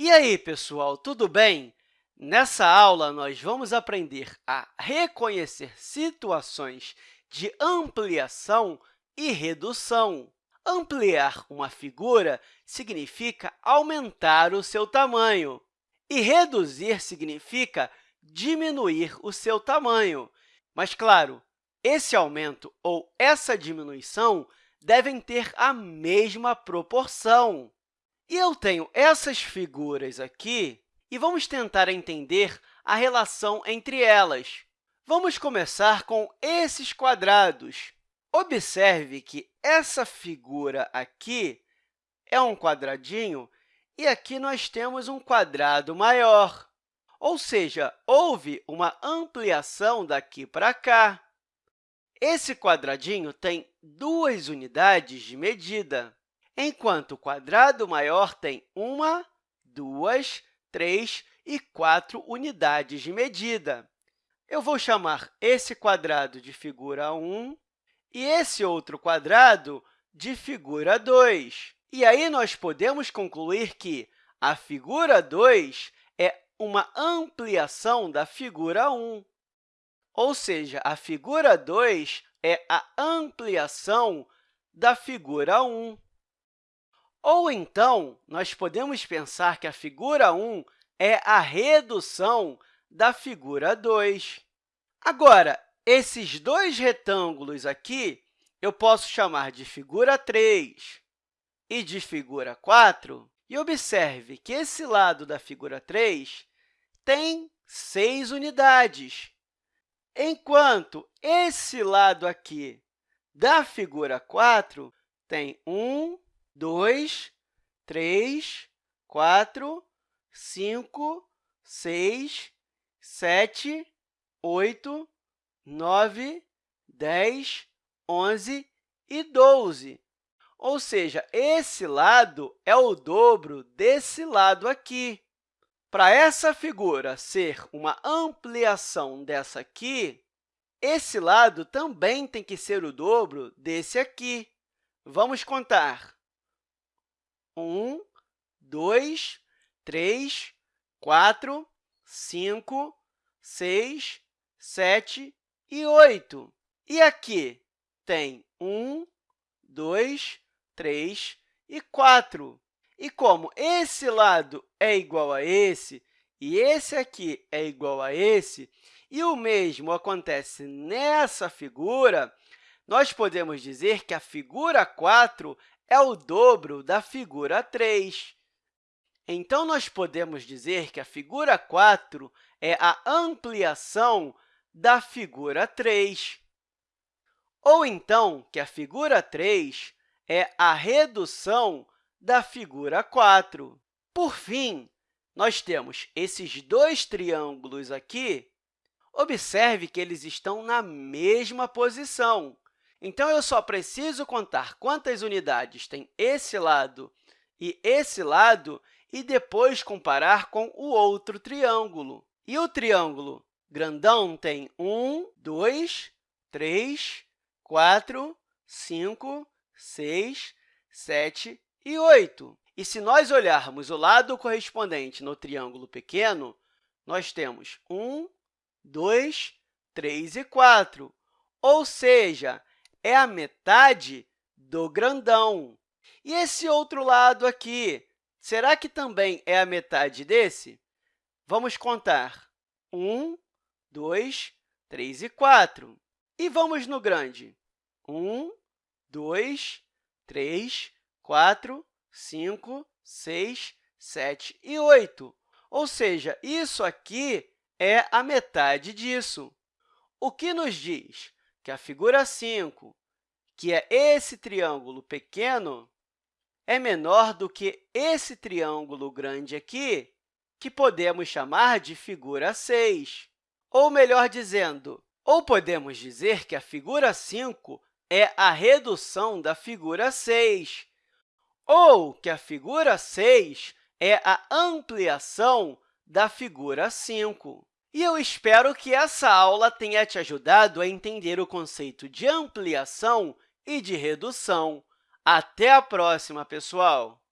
E aí, pessoal, tudo bem? Nessa aula, nós vamos aprender a reconhecer situações de ampliação e redução. Ampliar uma figura significa aumentar o seu tamanho, e reduzir significa diminuir o seu tamanho. Mas, claro, esse aumento ou essa diminuição devem ter a mesma proporção. E eu tenho essas figuras aqui, e vamos tentar entender a relação entre elas. Vamos começar com esses quadrados. Observe que essa figura aqui é um quadradinho e aqui nós temos um quadrado maior. Ou seja, houve uma ampliação daqui para cá. Esse quadradinho tem duas unidades de medida, enquanto o quadrado maior tem uma, duas, três e quatro unidades de medida. Eu vou chamar esse quadrado de figura 1 e esse outro quadrado de figura 2. E aí, nós podemos concluir que a figura 2 é uma ampliação da figura 1. Ou seja, a figura 2 é a ampliação da figura 1. Ou, então, nós podemos pensar que a figura 1 é a redução da figura 2. Agora, esses dois retângulos aqui eu posso chamar de figura 3 e de figura 4. E observe que esse lado da figura 3 tem 6 unidades enquanto esse lado aqui da figura 4 tem 1, 2, 3, 4, 5, 6, 7, 8, 9, 10, 11 e 12. Ou seja, esse lado é o dobro desse lado aqui. Para essa figura ser uma ampliação dessa aqui, esse lado também tem que ser o dobro desse aqui. Vamos contar. 1, 2, 3, 4, 5, 6, 7 e 8. E aqui tem 1, 2, 3 e 4. E como esse lado é igual a esse e esse aqui é igual a esse, e o mesmo acontece nessa figura, nós podemos dizer que a figura 4 é o dobro da figura 3. Então, nós podemos dizer que a figura 4 é a ampliação da figura 3. Ou, então, que a figura 3 é a redução da figura 4. Por fim, nós temos esses dois triângulos aqui. Observe que eles estão na mesma posição. Então, eu só preciso contar quantas unidades tem esse lado e esse lado e depois comparar com o outro triângulo. E o triângulo grandão tem 1, 2, 3, 4, 5, 6, 7 e 8. E se nós olharmos o lado correspondente no triângulo pequeno, nós temos 1, 2, 3 e 4, ou seja, é a metade do grandão. E esse outro lado aqui, será que também é a metade desse? Vamos contar. 1, 2, 3 e 4. E vamos no grande. 1, 2, 3, 4, 5, 6, 7 e 8. Ou seja, isso aqui é a metade disso. O que nos diz que a figura 5, que é esse triângulo pequeno, é menor do que esse triângulo grande aqui, que podemos chamar de figura 6. Ou, melhor dizendo, ou podemos dizer que a figura 5 é a redução da figura 6, ou que a figura 6 é a ampliação da figura 5. E eu espero que essa aula tenha te ajudado a entender o conceito de ampliação e de redução. Até a próxima, pessoal!